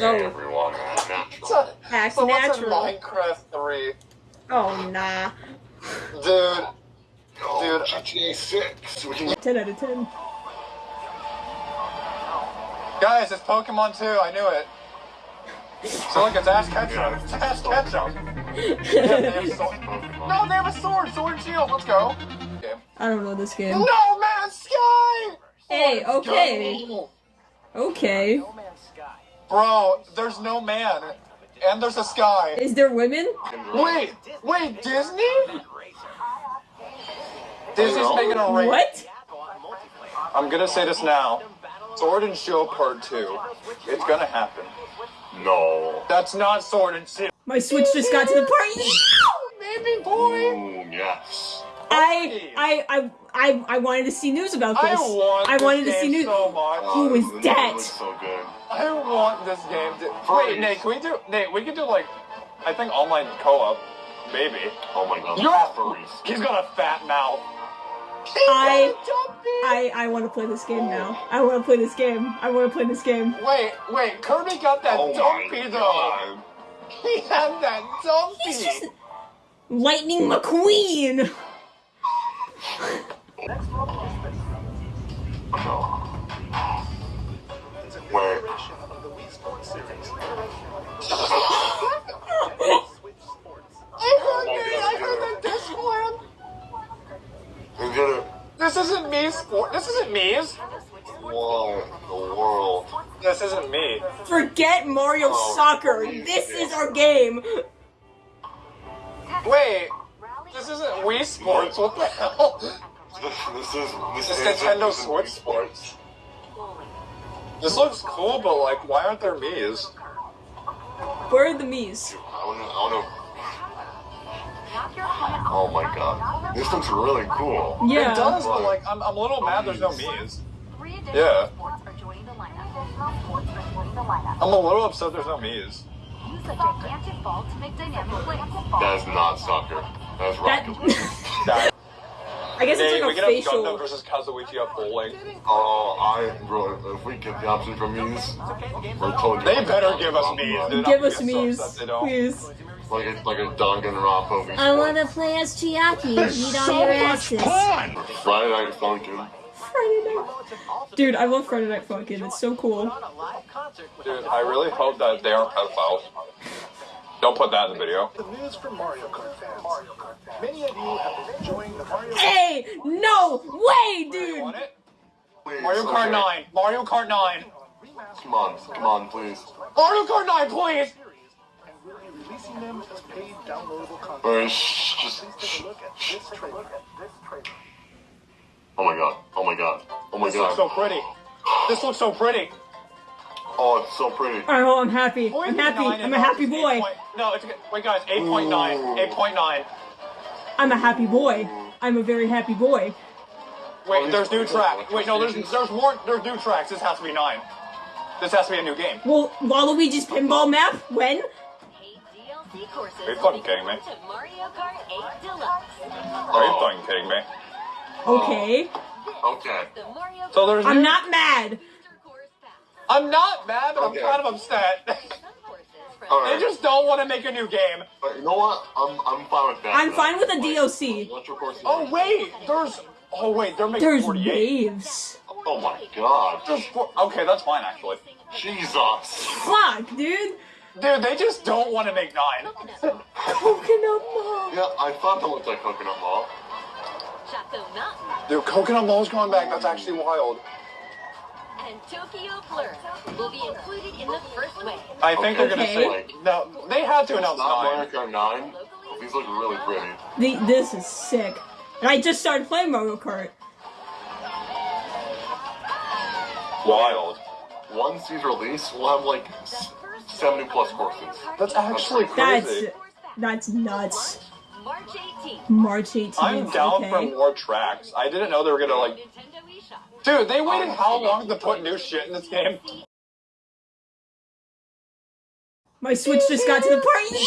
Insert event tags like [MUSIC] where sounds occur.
Oh, everyone. So, act so what's in natural. Minecraft 3? Oh, nah. Dude, Oh, Dude. GTA 6. We can 10 out of 10. guys, it's Pokemon 2, I knew it. So look, it's Ash Ketchum. It's Ash Ketchum. Yeah, they have [LAUGHS] sword. No, they have a sword, sword and shield, let's go. Okay. I don't know this game. No Man's Sky! Hey, Let's okay. go. Okay. Bro, there's no man. And there's a sky. Is there women? Wait, wait, Disney? Disney's making a race. What? I'm gonna say this now. Sword and Shield Part 2. It's gonna happen. No. That's not Sword and Shield. My Switch just got to the part. [LAUGHS] I, I, I, I, I wanted to see news about this. I want I this wanted to game see news. so much. Who is Oh, this that? so good. I want this game to. Wait, Nate, can we do. Nate, we can do like. I think online co op. Maybe. Oh my god. You're. furries. He's got a fat mouth. I- I, I want to play this game now. I want to play this game. I want to play this game. Wait, wait, Kirby got that Oh dumpy though. [LAUGHS] He had that dumpy. He's just Lightning McQueen. [LAUGHS] No. Wait. I heard Nate, I heard the Discord. We did it. This isn't me sport. This isn't me's. Whoa. The world. This isn't me. Forget Mario Oh, Soccer. This is our game. Wait, this isn't Wii Sports. What the hell? This, this is this, This is Nintendo this Switch Sports. This looks cool, but like, why aren't there Mii's? Where are the Mii's? I wanna, I wanna. Oh my god. This looks really cool. Yeah. It does, but like, I'm, I'm a little mad there's no Mii's. Yeah. Yeah. I'm a little upset there's no Mii's. Use a gigantic ball to make dynamic plays. That is not soccer. That is That- Rocket [LAUGHS] That, I guess hey, it's we like can a have Gundham versus Kazuichi at bowling. Oh, I bro. If we get the option from these, we're totally. They better give us Mii's, dude. Give us gonna so Mii's, upset they don't. please. Like a like a Danganronpa. Wii I want to play as Chiaki and beat all So your much asses. fun! Friday Night Funkin'. Friday night. Dude, I love Friday Night Funkin'. It's so cool. Dude, I really hope that they aren't pedophiles. Don't put that in the video. The news from Mario Kart fans. Many of you have been enjoying the Mario Kart Hey, no way, dude. want it? Please, Mario Kart 9. Mario Kart 9. Come on, come on, please. Mario Kart 9, please! series and will be releasing them as paid downloadable content. Or shh, just Please shh, take a look at shh. this trailer. Oh my god. Oh my god. Oh my god! This looks so pretty. This looks so pretty. Oh, it's so pretty. All right, well, I'm happy. I'm happy. I'm a happy boy. point- No, it's okay. Wait, guys, Eight point nine. Eight point nine. I'm a happy boy. I'm a very happy boy. Wait, there's new tracks. Wait, no, there's there's more. There's new tracks. This has to be 9. This has to be a new game. Well, Waluigi's pinball map? When? Paid DLC courses Are you will fucking be kidding me? to Mario Kart 8 Deluxe. Are you Oh. fucking kidding me? Okay. Oh. Okay. So there's I'm new- not mad. Booster Course Pass. I'm not mad, but Okay. I'm kind of upset. [LAUGHS] Some courses from All they just don't want to make a new game. But you know what? I'm I'm fine with that. I'm though. fine with a Like, DLC. Oh wait, there's. Oh wait, they're making There's 48. waves. Oh my god. There's four- Okay, that's fine actually. Jesus. Fuck, dude. Dude, they just don't want to make nine. Coconut mall. Yeah, I thought that looked like Coconut Mall. Choco Mountain Dude, Coconut Mall's going back. That's actually wild. And Tokyo Blur will be included in the first wave. I think they're gonna Okay. say no. They have to announce Not Mario nine. Kart 9. These look really pretty. The, this is sick. And I just started playing Mario Kart. Wild. Once these release, we'll have like 70 plus courses. That's actually That's crazy. that's nuts. March 18th. March 18th. I'm down okay. for more tracks. I didn't know they were gonna like. Dude, they waited how oh, long to put new shit in this game? My Switch just got to the part.